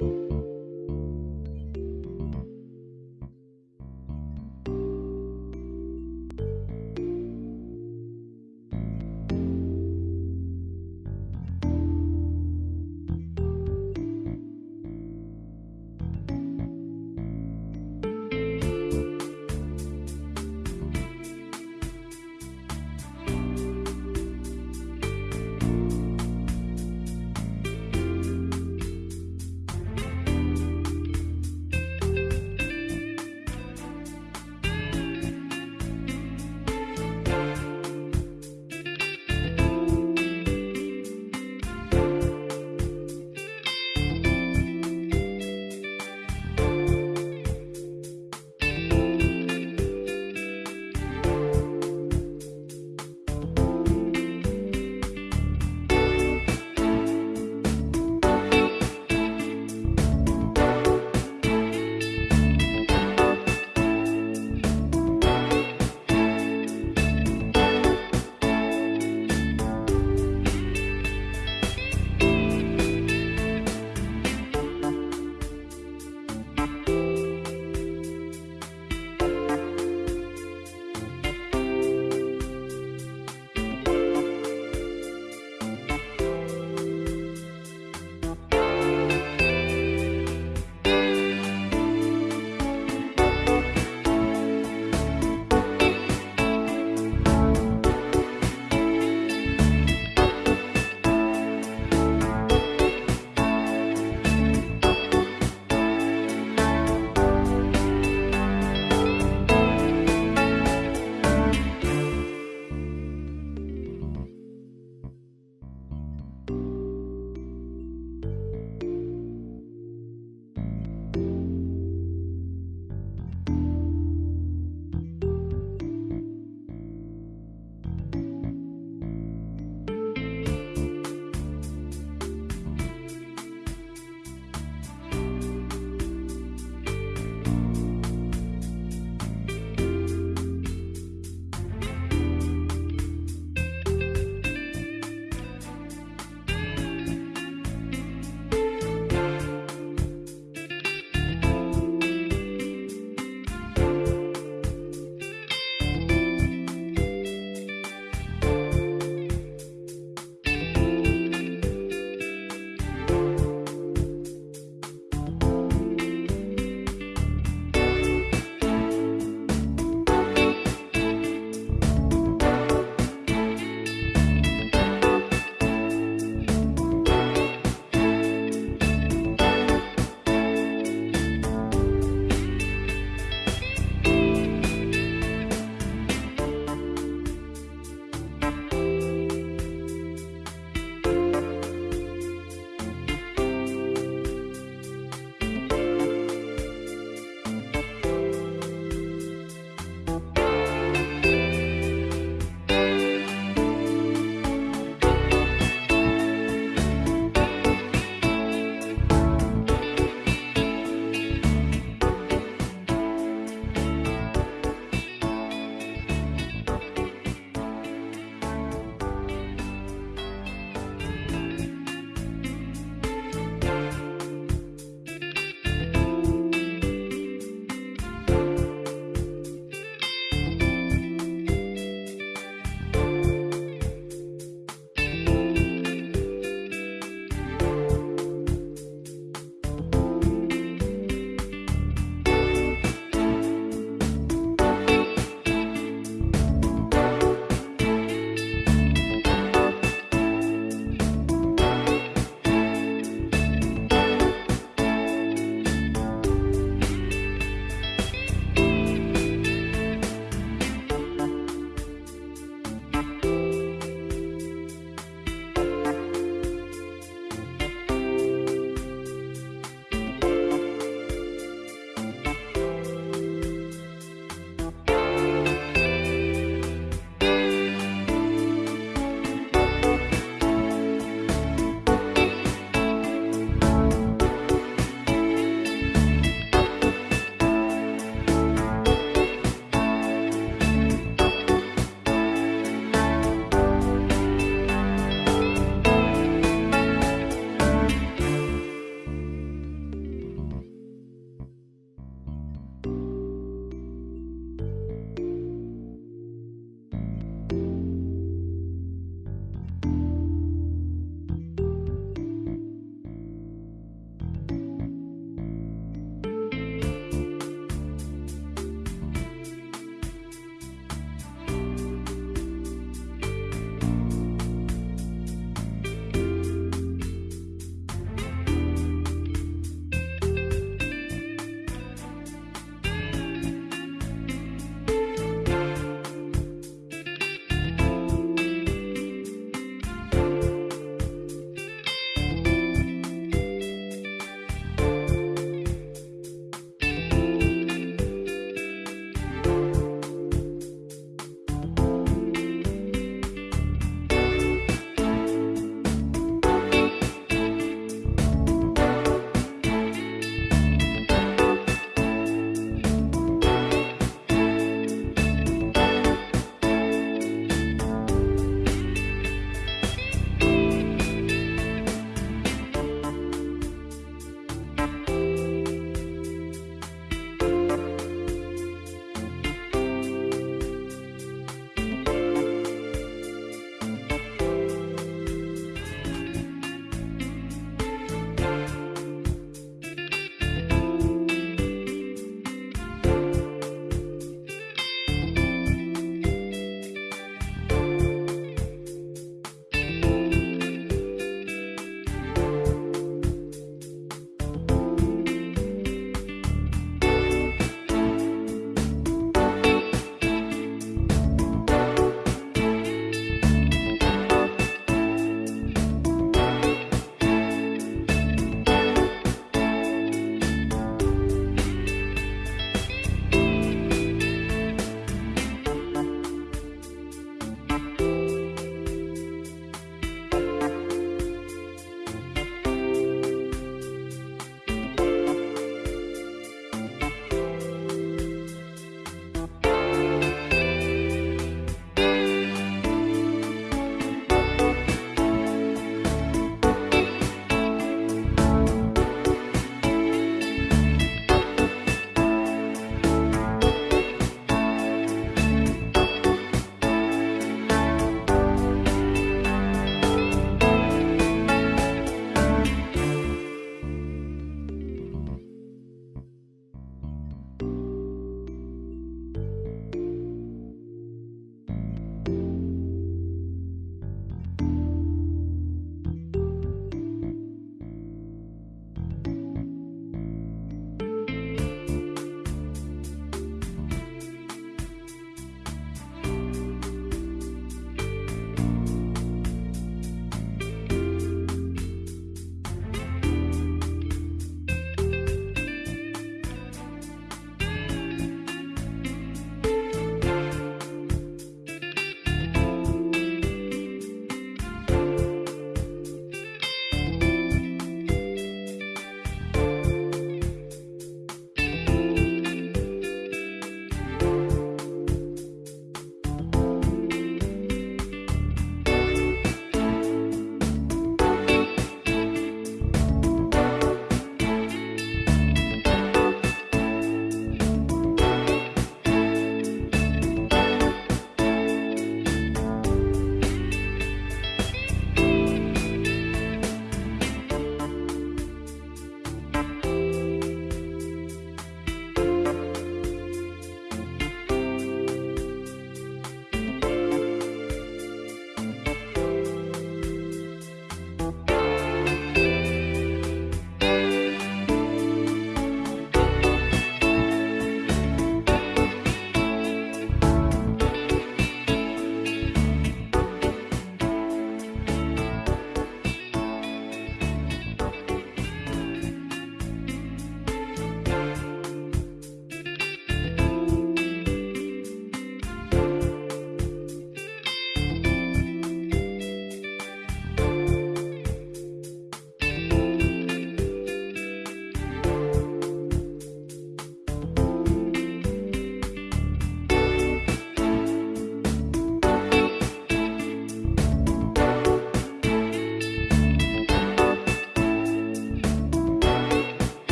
you